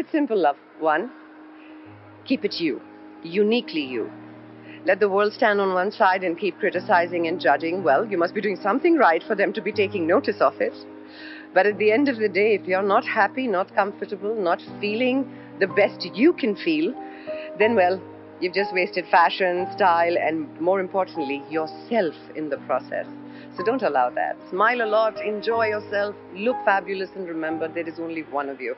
it simple, love. One, keep it you, uniquely you. Let the world stand on one side and keep criticizing and judging. Well, you must be doing something right for them to be taking notice of it. But at the end of the day, if you're not happy, not comfortable, not feeling the best you can feel, then, well, you've just wasted fashion, style, and more importantly, yourself in the process. So don't allow that. Smile a lot, enjoy yourself, look fabulous, and remember there is only one of you.